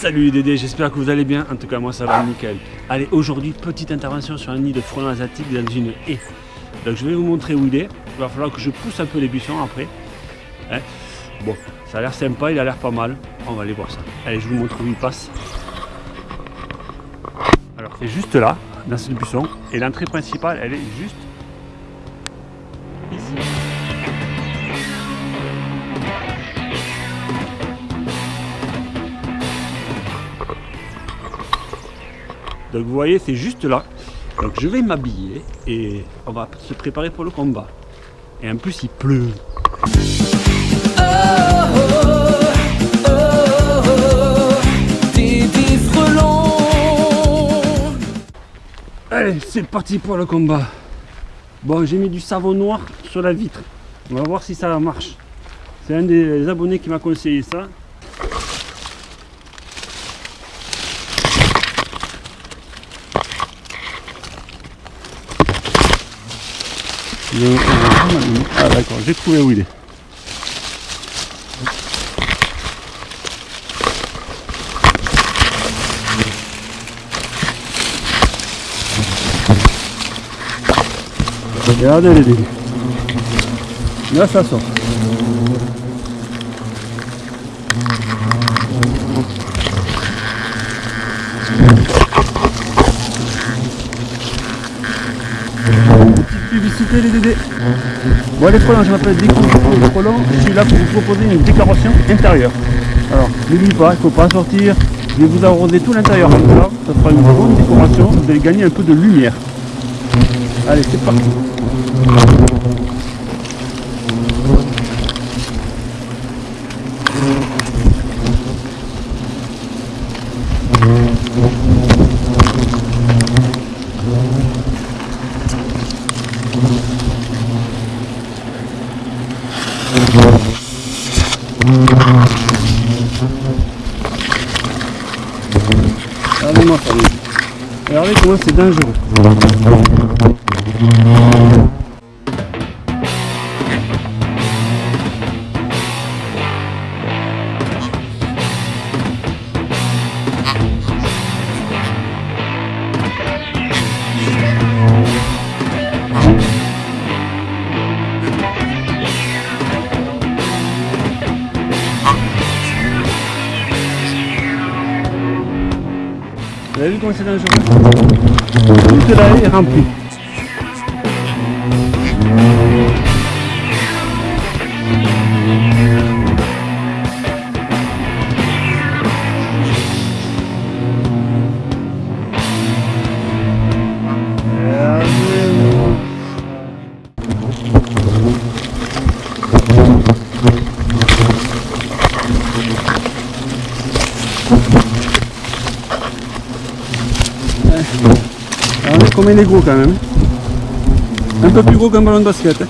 Salut les Dédés, j'espère que vous allez bien. En tout cas, moi ça va nickel. Allez, aujourd'hui, petite intervention sur un nid de frelons asiatiques dans une haie. Donc je vais vous montrer où il est. Il va falloir que je pousse un peu les buissons après. Hein. bon, ça a l'air sympa, il a l'air pas mal. On va aller voir ça. Allez, je vous montre où il passe. Alors c'est juste là, dans ce buisson. Et l'entrée principale, elle est juste Donc vous voyez, c'est juste là. Donc je vais m'habiller et on va se préparer pour le combat. Et en plus, il pleut. Allez, c'est parti pour le combat. Bon, j'ai mis du savon noir sur la vitre. On va voir si ça marche. C'est un des abonnés qui m'a conseillé ça. Ah d'accord, j'ai trouvé où il est. Regardez les dégâts. Là ça sort. Les Dédés. Bon les frelons, je m'appelle Déco frelons, je suis là pour vous proposer une décoration intérieure. Alors n'oubliez pas, il ne faut pas sortir, je vais vous arroser tout l'intérieur comme ça, ça fera une bonne décoration, vous allez gagner un peu de lumière. Allez c'est parti Regardez-moi c'est dangereux. Vous avez vu comment c'est dangereux? Tout là est rempli. Alors, comme il est gros quand même. Un peu plus gros qu'un ballon de basket. Hein.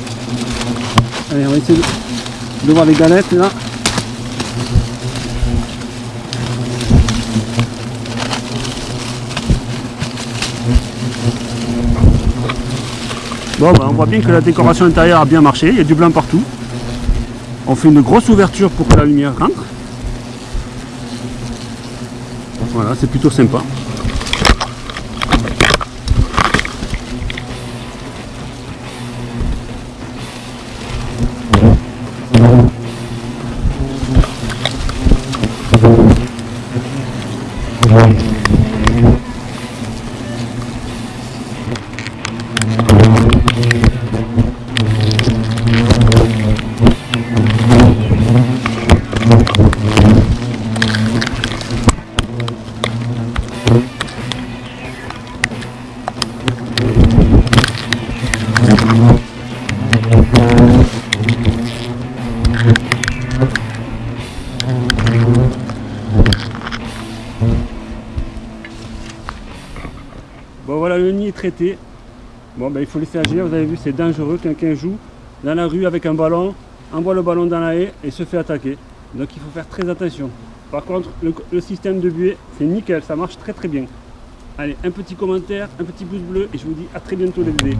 Allez, on va essayer de, de voir les galettes là. Bon, bah, on voit bien que la décoration intérieure a bien marché, il y a du blanc partout. On fait une grosse ouverture pour que la lumière rentre. Voilà, c'est plutôt sympa. Bon voilà, le nid est traité. Bon ben il faut laisser agir, vous avez vu c'est dangereux, quelqu'un joue dans la rue avec un ballon, envoie le ballon dans la haie et se fait attaquer. Donc il faut faire très attention. Par contre, le, système de buée, c'est nickel, ça marche très très bien. Allez, un petit commentaire, un petit pouce bleu et je vous dis à très bientôt les bébés.